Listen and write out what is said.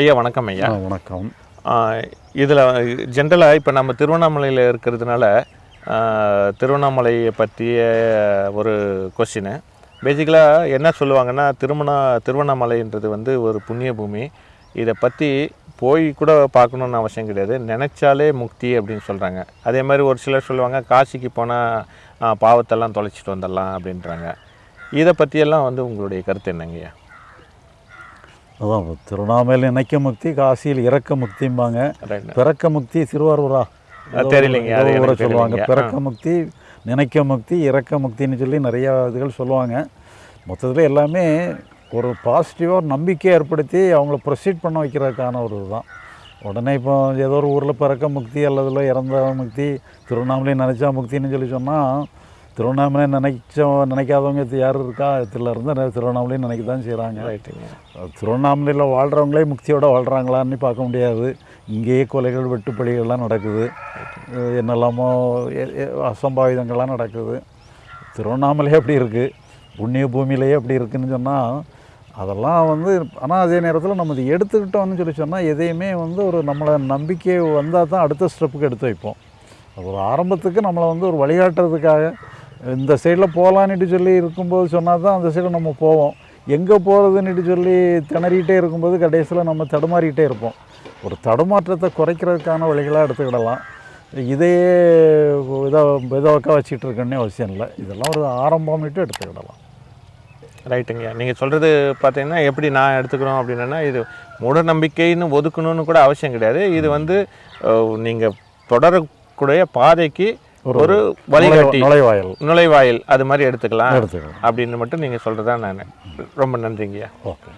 ஐயா வணக்கம் ஐயா. வணக்கம். இதில் ஜென்ரலாக இப்போ நம்ம திருவண்ணாமலையில் இருக்கிறதுனால திருவண்ணாமலையை பற்றிய ஒரு கொஸ்டின். பேசிக்கலாக என்ன சொல்லுவாங்கன்னா திருமண திருவண்ணாமலைன்றது வந்து ஒரு புண்ணிய பூமி. இதை பற்றி போய் கூட பார்க்கணுன்னு அவசியம் கிடையாது. நினச்சாலே முக்தி அப்படின்னு சொல்கிறாங்க அதே மாதிரி ஒரு சிலர் சொல்லுவாங்க காசிக்கு போனால் பாவத்தெல்லாம் தொலைச்சிட்டு வந்துடலாம் அப்படின்றாங்க. இதை பற்றியெல்லாம் வந்து உங்களுடைய கருத்து என்னங்கய்யா அதான் இப்ப திருவண்ணாமலையில் நினைக்க முக்தி காசியில் இறக்க முக்திம்பாங்க. பிறக்க முக்தி திருவாரூரா. தெரியலைங்க, ஊரை சொல்லுவாங்க. பிறக்க முக்தி நினைக்க முக்தி இறக்க முக்தின்னு சொல்லி நிறையா இதுகள் சொல்லுவாங்க. மொத்தத்தில் எல்லாமே ஒரு பாசிட்டிவாக நம்பிக்கை ஏற்படுத்தி அவங்கள ப்ரொசீட் பண்ண வைக்கிறதுக்கான ஒரு இதுதான். உடனே இப்போ ஏதோ ஒரு ஊரில் பிறக்க முக்தி அல்லதுல இறந்த முக்தி திருவண்ணாமலை நினச்சா முக்தின்னு சொல்லி சொன்னால் திருவண்ணாமலை நினைச்ச நினைக்காதவங்க இது யார் இருக்கா? இதில் இருந்து திருவண்ணாமலையும் நினைக்க தான் செய்கிறாங்க ரைட்டுங்க திருவண்ணாமலையில் வாழ்கிறவங்களே முக்தியோட வாழ்கிறாங்களான்னு பார்க்க முடியாது. இங்கேயே கொலைகள் வெட்டுப்பலிகள்லாம் நடக்குது. என்னெல்லாமோ அசம்பாவிதங்கள்லாம் நடக்குது. திருவண்ணாமலையே அப்படி இருக்குது புண்ணிய பூமியிலேயே அப்படி இருக்குன்னு சொன்னால் அதெல்லாம் வந்து ஆனால் அதே நேரத்தில் நம்ம இதை எடுத்துக்கிட்டோம்னு சொல்லி சொன்னால் எதையுமே வந்து ஒரு நம்மளை நம்பிக்கை வந்தால் தான் அடுத்த ஸ்டெப்புக்கு எடுத்து வைப்போம். அது ஒரு ஆரம்பத்துக்கு நம்மளை வந்து ஒரு வழிகாட்டுறதுக்காக இந்த சைடில் போகலான்னுட்டு சொல்லி இருக்கும்போது சொன்னால் தான் அந்த சைடு நம்ம போவோம். எங்கே போகிறதுன்னுட்டு சொல்லி திணறிக்கிட்டே இருக்கும்போது கடைசியில் நம்ம தடுமாறிக்கிட்டே இருப்போம். ஒரு தடுமாற்றத்தை குறைக்கிறதுக்கான வழிகளாக எடுத்துக்கிடலாம். இதையே இதாக இதாக்கா வச்சுட்டு இருக்கணுன்னே அவசியம் இல்லை. இதெல்லாம் ஒரு ஆரம்பம்னுட்டு எடுத்துக்கிடலாம். ரைட்டுங்கய்யா நீங்கள் சொல்கிறது பார்த்தீங்கன்னா எப்படி நான் எடுத்துக்கிறோம் அப்படின்னா இது மூட நம்பிக்கைன்னு ஒதுக்கணும்னு கூட அவசியம் கிடையாது. இது வந்து நீங்கள் தொடரக்கூடிய பாதைக்கு ஒரு வழிகாட்டி. நுழைவாயில். நுழைவாயில் அது மாதிரி எடுத்துக்கலாம் எடுத்துக்கலாம். அப்படின்னு மட்டும் நீங்கள் சொல்கிறதா நான். ரொம்ப நன்றிங்கய்யா. ஓகே.